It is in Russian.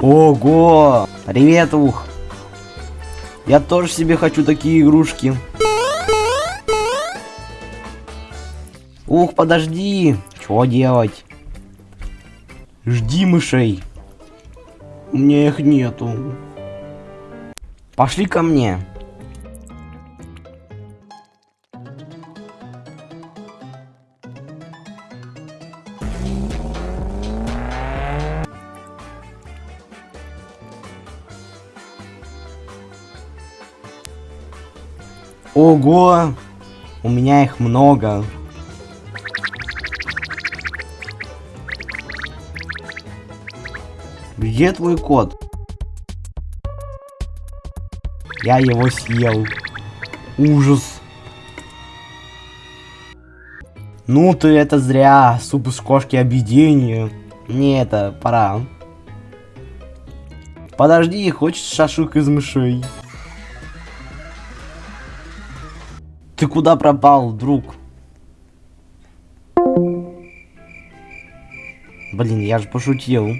Ого! Привет, ух! Я тоже себе хочу такие игрушки. Ух, подожди! Что делать? Жди мышей. У меня их нету. Пошли ко мне. Ого! У меня их много. Где твой кот? Я его съел. Ужас. Ну ты это зря. Суп из кошки объедение. Не это, пора. Подожди, хочешь шашлык из мышей? Ты куда пропал, друг? Блин, я же пошутил.